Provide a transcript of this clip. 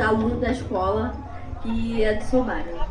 alunos da escola que é do seu bairro.